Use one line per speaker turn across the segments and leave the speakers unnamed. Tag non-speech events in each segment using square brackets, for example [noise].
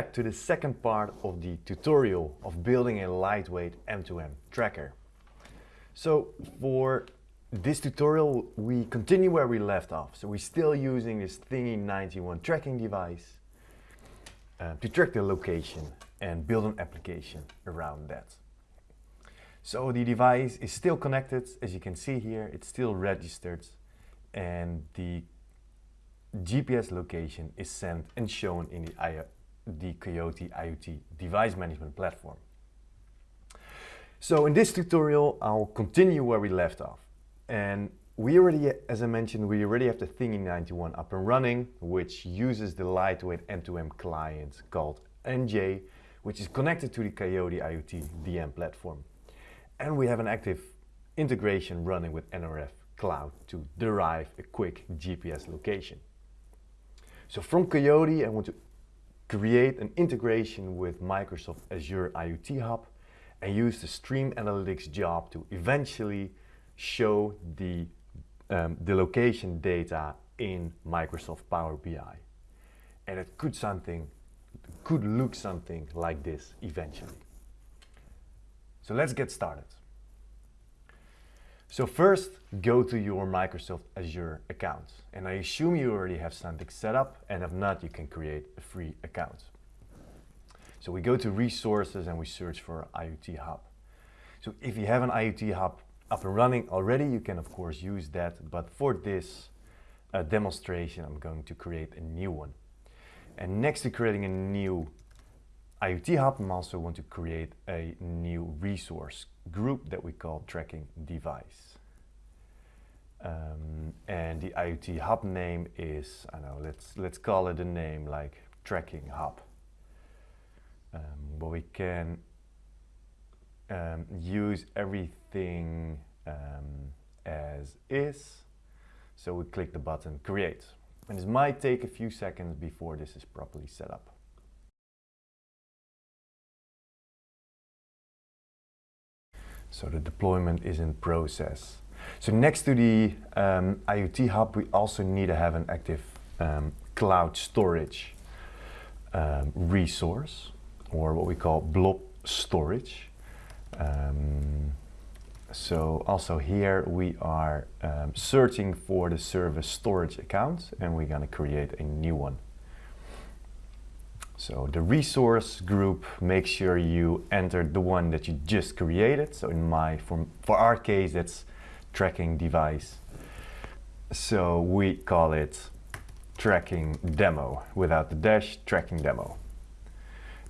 Back to the second part of the tutorial of building a lightweight M2M tracker. So for this tutorial we continue where we left off. So we're still using this Thingy91 tracking device uh, to track the location and build an application around that. So the device is still connected, as you can see here, it's still registered and the GPS location is sent and shown in the the Coiote IoT device management platform. So in this tutorial, I'll continue where we left off. And we already, as I mentioned, we already have the Thingy91 up and running, which uses the lightweight M2M client called Anjay, which is connected to the Coiote IoT DM platform. And we have an active integration running with NRF Cloud to derive a quick GPS location. So from Coiote, I want to create an integration with Microsoft Azure IoT Hub and use the Stream Analytics job to eventually show the, um, the location data in Microsoft Power BI. And it could something, could look something like this eventually. So let's get started. So first, go to your Microsoft Azure account. And I assume you already have something set up, and if not, you can create a free account. So we go to resources and we search for IoT Hub. So if you have an IoT Hub up and running already, you can of course use that. But for this uh, demonstration, I'm going to create a new one. And next to creating a new IoT Hub, I also want to create a new resource group that we call tracking device. Um, and the IoT Hub name is, I know, let's, let's call it a name like Tracking Hub. Um, but we can um, use everything um, as is. So we click the button Create. And this might take a few seconds before this is properly set up. So the deployment is in process. So next to the um, IoT hub, we also need to have an active um, cloud storage um, resource, or what we call blob storage. Um, so also here we are um, searching for the service storage account, and we're going to create a new one. So the resource group, make sure you enter the one that you just created. So in my, for, for our case, that's tracking device. So we call it tracking demo without the dash tracking demo.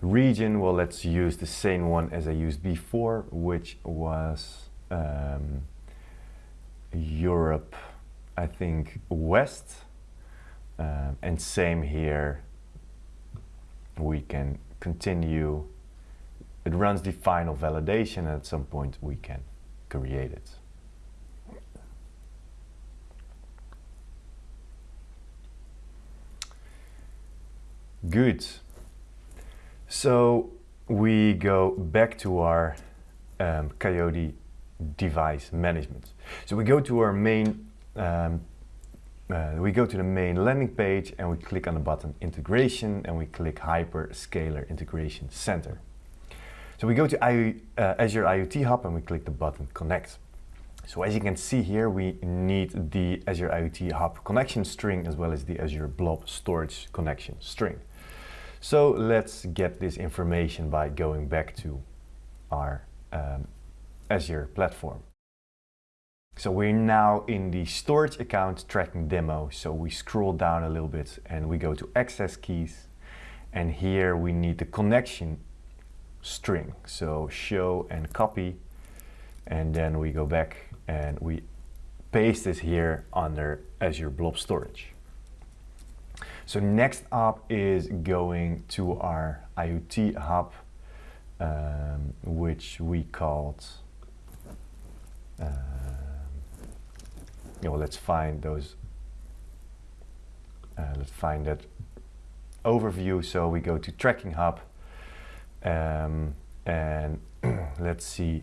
Region, well, let's use the same one as I used before, which was um, Europe, I think West. Um, and same here, we can continue. It runs the final validation at some point we can create it. Good. So we go back to our um, Coiote device management. So we go to our main um, uh, we go to the main landing page and we click on the button integration and we click hyperscaler integration center. So we go to I, uh, Azure IoT Hub and we click the button connect. So as you can see here, we need the Azure IoT Hub connection string as well as the Azure Blob storage connection string. So let's get this information by going back to our um, Azure platform. So we're now in the storage account tracking demo. So we scroll down a little bit and we go to access keys. And here we need the connection string. So show and copy. And then we go back and we paste this here under Azure Blob Storage. So next up is going to our IoT hub, um, which we called uh, you know, let's find those, uh, let's find that overview. So we go to Tracking Hub um, and [clears throat] let's see,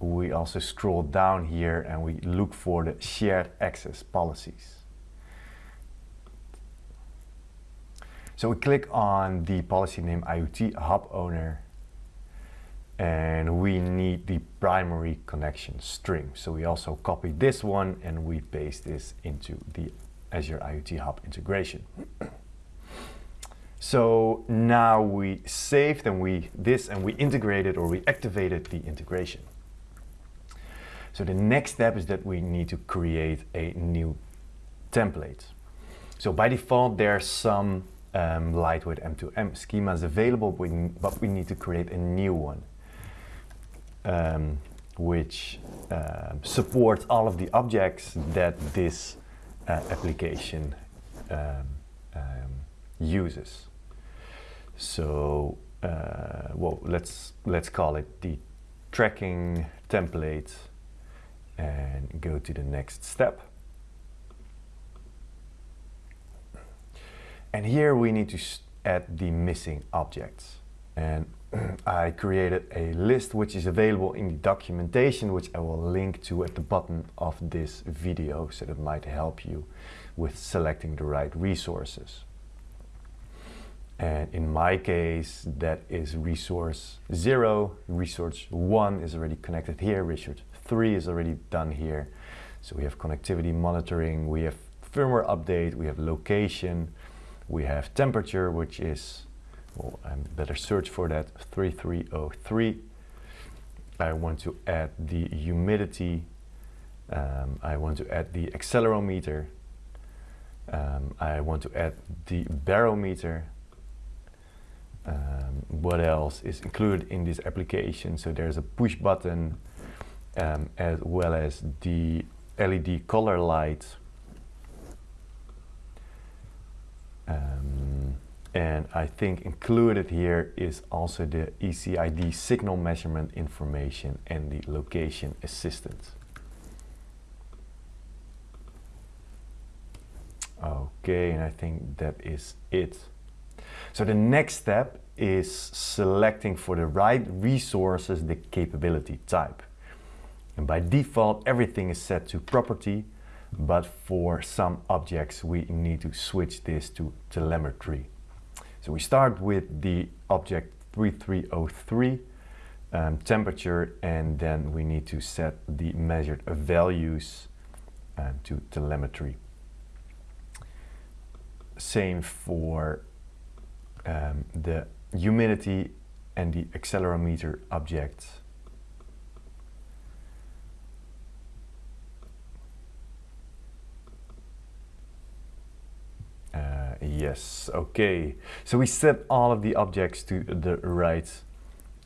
we also scroll down here and we look for the shared access policies. So we click on the policy name IoT hub owner and we need the primary connection string. So we also copy this one and we paste this into the Azure IoT Hub integration. [clears throat] so now we saved and we this and we integrated or we activated the integration. So the next step is that we need to create a new template. So by default there are some um, lightweight M2M schemas available, but we need to create a new one um, which uh, supports all of the objects that this uh, application um, um, uses. So, uh, well, let's let's call it the tracking template, and go to the next step. And here we need to add the missing objects. And I created a list which is available in the documentation which I will link to at the bottom of this video so that might help you with selecting the right resources. And in my case that is resource 0, resource 1 is already connected here, resource 3 is already done here. So we have connectivity monitoring, we have firmware update, we have location, we have temperature which is well, I better search for that. 3303 I want to add the humidity. Um, I want to add the accelerometer. Um, I want to add the barometer. Um, what else is included in this application? So there's a push button um, as well as the LED color light um, and I think included here is also the ECID signal measurement information and the location assistance. Okay, and I think that is it. So the next step is selecting for the right resources the capability type. And by default, everything is set to property, but for some objects, we need to switch this to telemetry. So we start with the object 3303 um, temperature and then we need to set the measured values um, to telemetry. Same for um, the humidity and the accelerometer object Yes, okay. So we set all of the objects to the right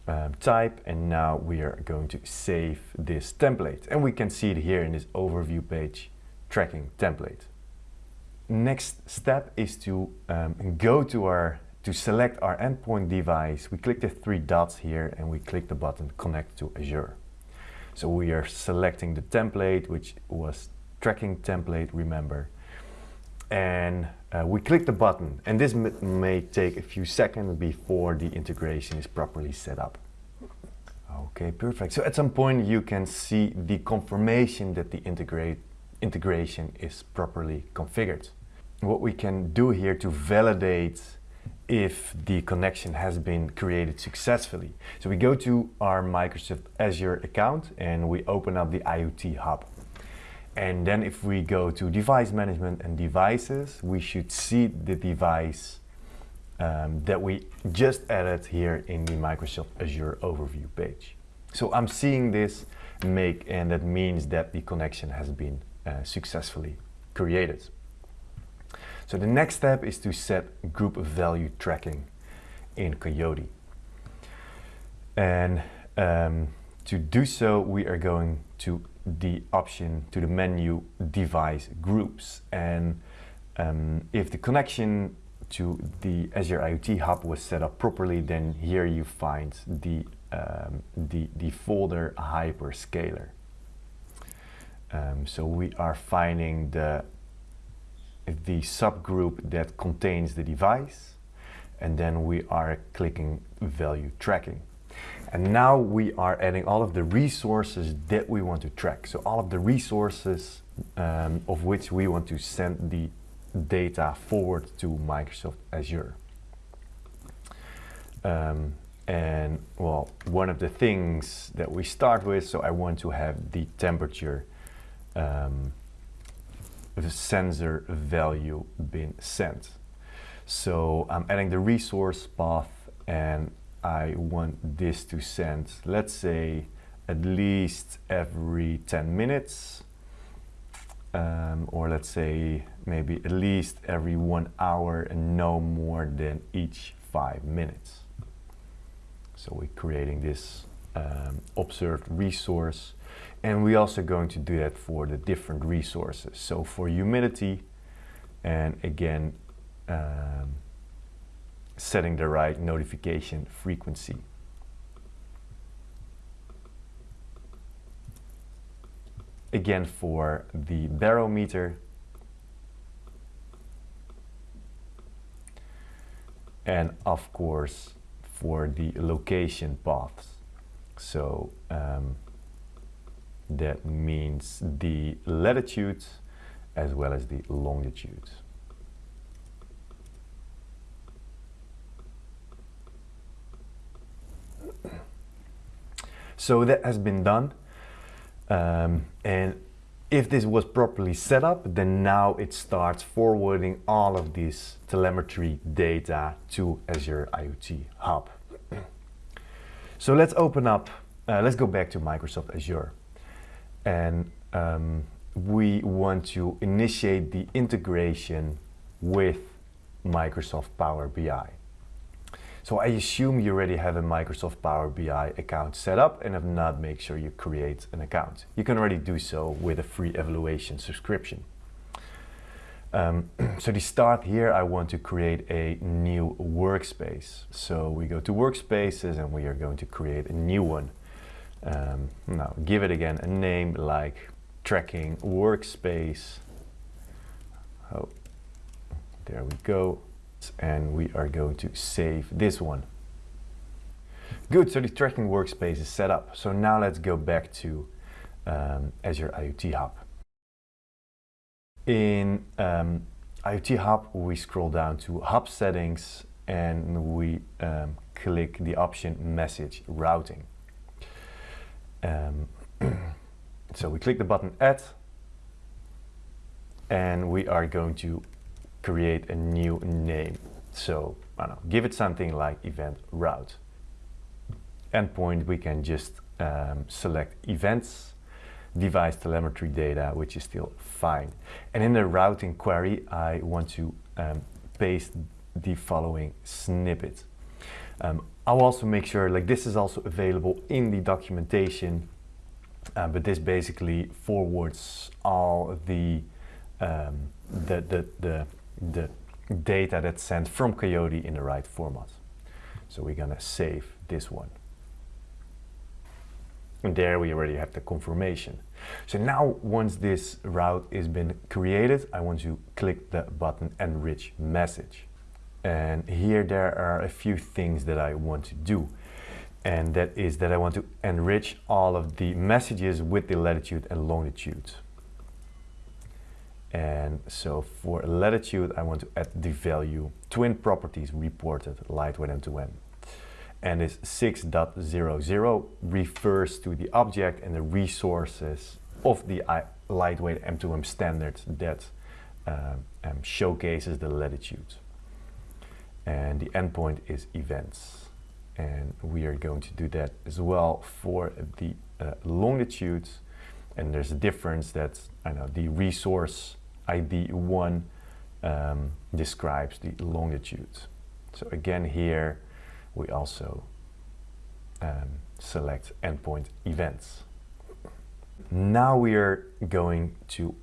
um, type and now we are going to save this template. And we can see it here in this overview page, tracking template. Next step is to um, go to our, to select our endpoint device. We click the three dots here and we click the button connect to Azure. So we are selecting the template, which was tracking template, remember. And uh, we click the button and this may take a few seconds before the integration is properly set up. Okay, perfect. So at some point you can see the confirmation that the integrate integration is properly configured. What we can do here to validate if the connection has been created successfully. So we go to our Microsoft Azure account and we open up the IoT Hub. And then if we go to device management and devices, we should see the device um, that we just added here in the Microsoft Azure overview page. So I'm seeing this make and that means that the connection has been uh, successfully created. So the next step is to set group value tracking in Coiote. And um, to do so, we are going to the option to the menu device groups and um, if the connection to the Azure IoT Hub was set up properly then here you find the, um, the, the folder hyperscaler. Um, so we are finding the, the subgroup that contains the device and then we are clicking value tracking. And now we are adding all of the resources that we want to track. So all of the resources um, of which we want to send the data forward to Microsoft Azure. Um, and well, one of the things that we start with, so I want to have the temperature um, the sensor value been sent. So I'm adding the resource path and I want this to send, let's say, at least every 10 minutes. Um, or let's say maybe at least every one hour and no more than each five minutes. So we're creating this um, observed resource and we're also going to do that for the different resources. So for humidity and again um, setting the right notification frequency. Again for the barometer and of course for the location paths. So um, that means the latitude as well as the longitude. So that has been done. Um, and if this was properly set up, then now it starts forwarding all of this telemetry data to Azure IoT Hub. [clears throat] so let's open up, uh, let's go back to Microsoft Azure. And um, we want to initiate the integration with Microsoft Power BI. So I assume you already have a Microsoft Power BI account set up and if not, make sure you create an account. You can already do so with a free evaluation subscription. Um, [clears throat] so to start here, I want to create a new workspace. So we go to workspaces and we are going to create a new one. Um, now give it again a name like tracking workspace. Oh, there we go and we are going to save this one. Good, so the tracking workspace is set up. So now let's go back to um, Azure IoT Hub. In um, IoT Hub, we scroll down to Hub Settings and we um, click the option Message Routing. Um, [clears throat] so we click the button Add and we are going to create a new name. So I don't know, give it something like event route. Endpoint, we can just um, select events, device telemetry data, which is still fine. And in the routing query, I want to um, paste the following snippet. Um, I'll also make sure, like this is also available in the documentation, uh, but this basically forwards all the, um, the, the, the the data that's sent from Coiote in the right format. So we're gonna save this one. And there we already have the confirmation. So now once this route has been created, I want to click the button enrich message. And here there are a few things that I want to do. And that is that I want to enrich all of the messages with the latitude and longitude. And so for latitude, I want to add the value twin properties reported lightweight M2M. And this 6.00 refers to the object and the resources of the lightweight M2M standard that um, um, showcases the latitude. And the endpoint is events. And we are going to do that as well for the uh, longitude. And there's a difference that I know the resource ID 1 um, describes the longitude. So again here we also um, select endpoint events. Now we are going to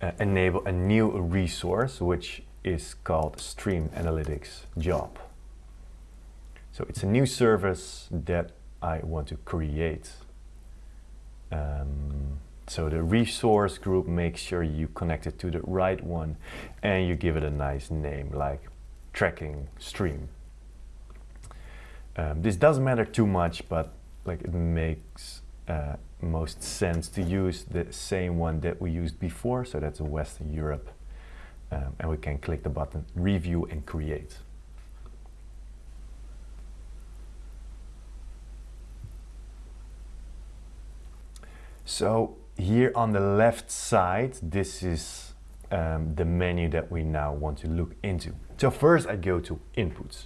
uh, enable a new resource which is called Stream Analytics Job. So it's a new service that I want to create. Um, so the resource group, make sure you connect it to the right one and you give it a nice name like tracking stream. Um, this doesn't matter too much, but like it makes uh, most sense to use the same one that we used before. So that's Western Europe. Um, and we can click the button review and create. So here on the left side, this is um, the menu that we now want to look into. So first I go to inputs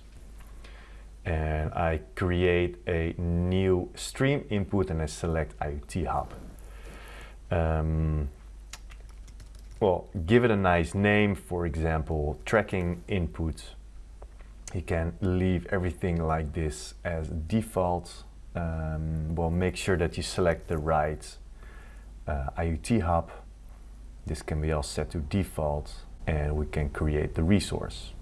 and I create a new stream input and I select IoT Hub. Um, well, give it a nice name, for example, tracking input. You can leave everything like this as default. Um, well, make sure that you select the right uh, IoT hub. This can be all set to default and we can create the resource.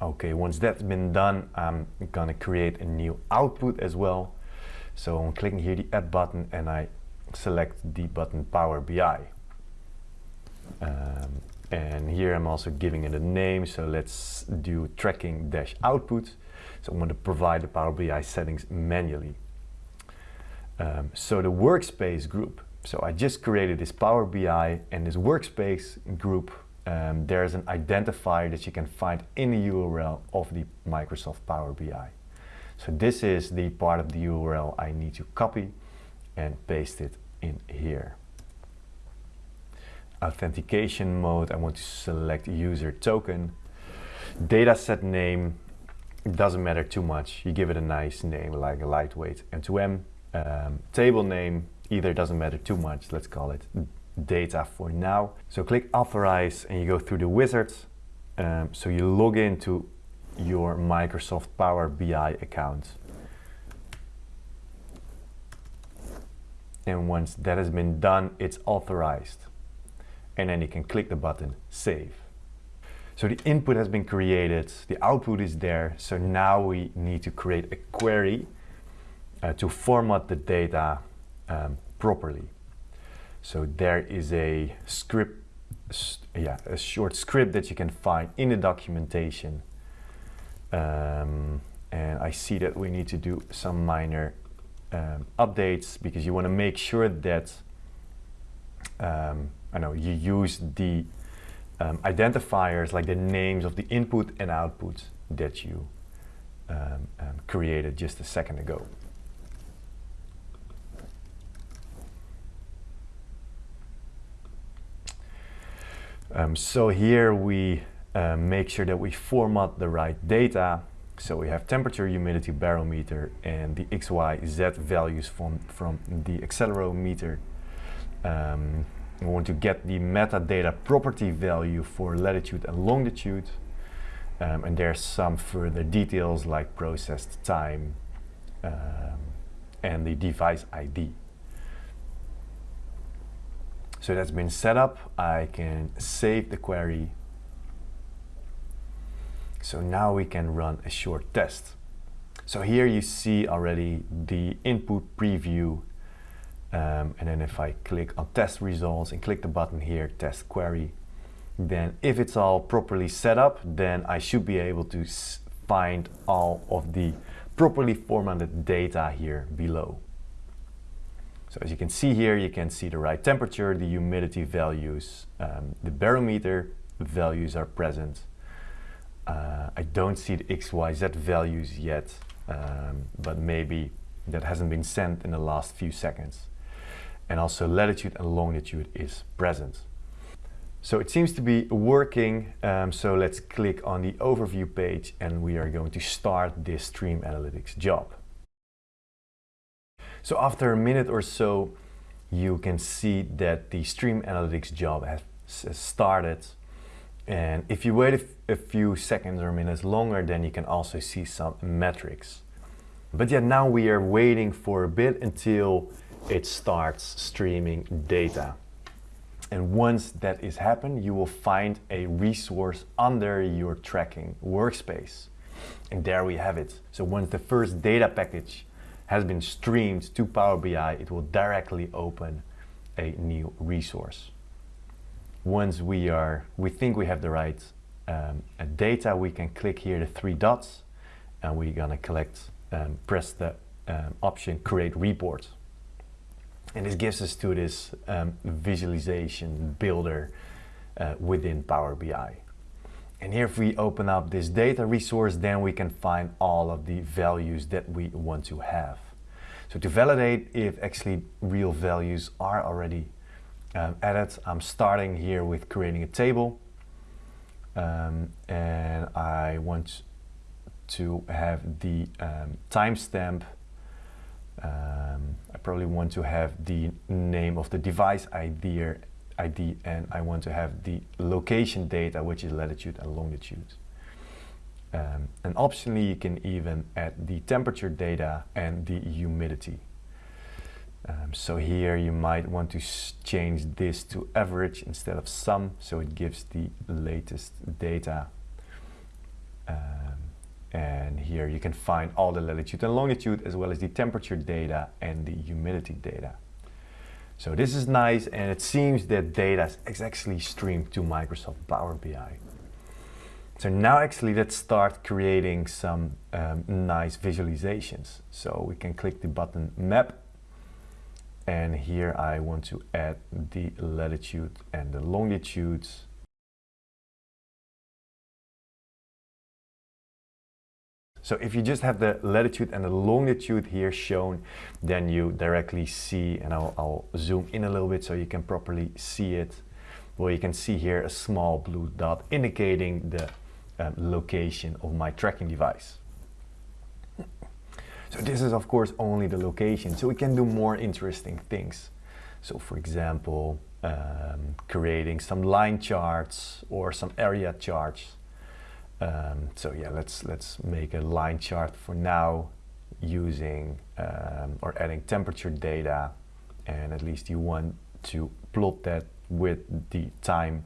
Okay, once that's been done, I'm gonna create a new output as well. So I'm clicking here the add button and I select the button Power BI. Um, and here I'm also giving it a name. So let's do tracking dash output. So I'm going to provide the Power BI settings manually. Um, so the workspace group. So I just created this Power BI and this workspace group. Um, there's an identifier that you can find in the URL of the Microsoft Power BI. So this is the part of the URL I need to copy and paste it in here. Authentication mode, I want to select user token. Dataset name, it doesn't matter too much. You give it a nice name like a lightweight M2M. Um, table name, either doesn't matter too much. Let's call it data for now. So click authorize and you go through the wizards. Um, so you log into your Microsoft Power BI account. And once that has been done, it's authorized. And then you can click the button save. So the input has been created, the output is there. So now we need to create a query uh, to format the data um, properly. So there is a script, yeah, a short script that you can find in the documentation. Um, and I see that we need to do some minor um, updates because you want to make sure that um, I know you use the um, identifiers like the names of the input and output that you um, um, created just a second ago. Um, so here we uh, make sure that we format the right data. So we have temperature, humidity, barometer, and the X, Y, Z values from, from the accelerometer. Um, we want to get the metadata property value for latitude and longitude. Um, and there's some further details like processed time um, and the device ID. So that's been set up. I can save the query. So now we can run a short test. So here you see already the input preview. Um, and then if I click on test results and click the button here, test query, then if it's all properly set up, then I should be able to find all of the properly formatted data here below. So as you can see here, you can see the right temperature, the humidity values, um, the barometer values are present. Uh, I don't see the XYZ values yet, um, but maybe that hasn't been sent in the last few seconds. And also latitude and longitude is present. So it seems to be working. Um, so let's click on the overview page and we are going to start this Stream Analytics job. So after a minute or so, you can see that the Stream Analytics job has started. And if you wait a, few seconds or minutes longer, then you can also see some metrics. But yet now we are waiting for a bit until it starts streaming data. And once that is happened, you will find a resource under your tracking workspace. And there we have it. So once the first data package has been streamed to Power BI, it will directly open a new resource. Once we are, we think we have the right um, data, we can click here the three dots and we're gonna collect, um, press the um, option create report. And this gives us to this um, visualization builder uh, within Power BI. And here if we open up this data resource, then we can find all of the values that we want to have. So to validate if actually real values are already um, added, I'm starting here with creating a table. Um, and I want to have the um, timestamp. Um, I probably want to have the name of the device ID, ID and I want to have the location data, which is latitude and longitude. Um, and optionally, you can even add the temperature data and the humidity. Um, so here you might want to change this to average instead of sum, so it gives the latest data. Um, and here you can find all the latitude and longitude as well as the temperature data and the humidity data. So this is nice and it seems that data is actually streamed to Microsoft Power BI. So now actually let's start creating some um, nice visualizations. So we can click the button map and here I want to add the latitude and the longitudes So if you just have the latitude and the longitude here shown, then you directly see, and I'll, I'll, zoom in a little bit so you can properly see it. Well, you can see here a small blue dot indicating the um, location of my tracking device. So this is of course only the location, so we can do more interesting things. So for example, um, creating some line charts or some area charts. Um, so yeah, let's let's make a line chart for now using um, or adding temperature data and at least you want to plot that with the time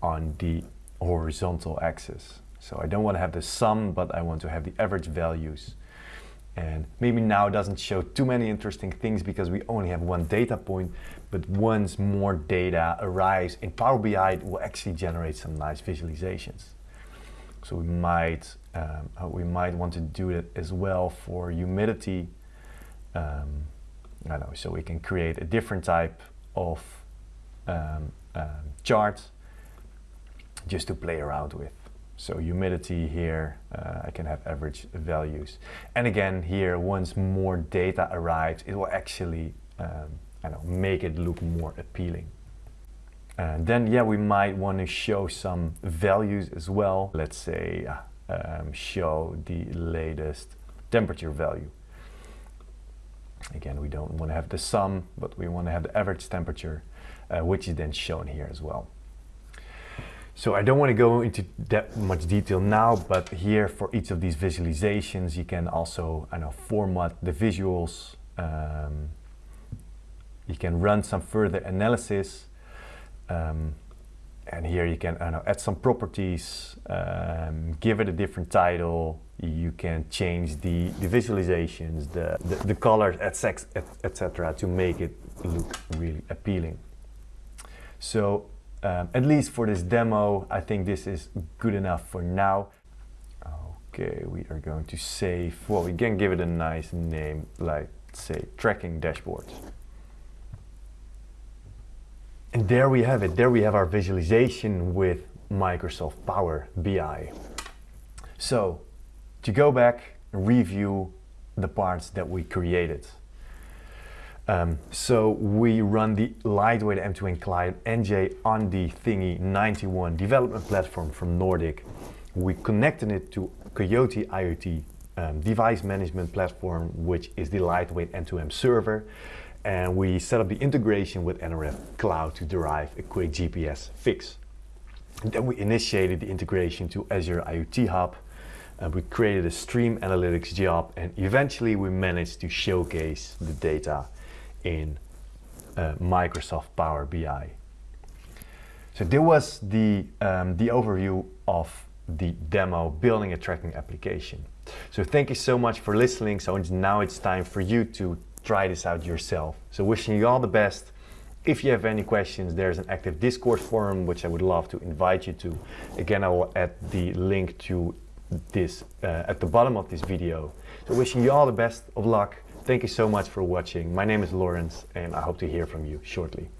on the horizontal axis. So I don't want to have the sum, but I want to have the average values. And maybe now it doesn't show too many interesting things because we only have one data point, but once more data arrives in Power BI, it will actually generate some nice visualizations. So we might, um, uh, we might want to do it as well for humidity. Um, I know, so we can create a different type of um, um chart just to play around with. So humidity here, uh, I can have average values. And again, here, once more data arrives, it will actually um, I know, make it look more appealing. And then, yeah, we might want to show some values as well. Let's say, um, show the latest temperature value. Again, we don't want to have the sum, but we want to have the average temperature, uh, which is then shown here as well. So I don't want to go into that much detail now, but here for each of these visualizations, you can also I know, format the visuals. Um, you can run some further analysis. Um, and here you can know, add some properties, um, give it a different title. You can change the, the visualizations, the, the, the colors, etc. to make it look really appealing. So um, at least for this demo, I think this is good enough for now. Okay, we are going to save, well, we can give it a nice name, like say tracking dashboards. And there we have it. There we have our visualization with Microsoft Power BI. So to go back and review the parts that we created. Um, so we run the lightweight M2M client Anjay on the Thingy 91 development platform from Nordic. We connected it to Coiote IoT um, device management platform, which is the lightweight M2M server. And we set up the integration with NRF Cloud to derive a quick GPS fix. And then we initiated the integration to Azure IoT Hub. And we created a stream analytics job and eventually we managed to showcase the data in uh, Microsoft Power BI. So there was the, um, the overview of the demo building a tracking application. So thank you so much for listening. So now it's time for you to try this out yourself. So wishing you all the best. If you have any questions, there's an active Discord forum, which I would love to invite you to. Again, I will add the link to this uh, at the bottom of this video. So wishing you all the best of luck Thank you so much for watching. My name is Lawrence and I hope to hear from you shortly.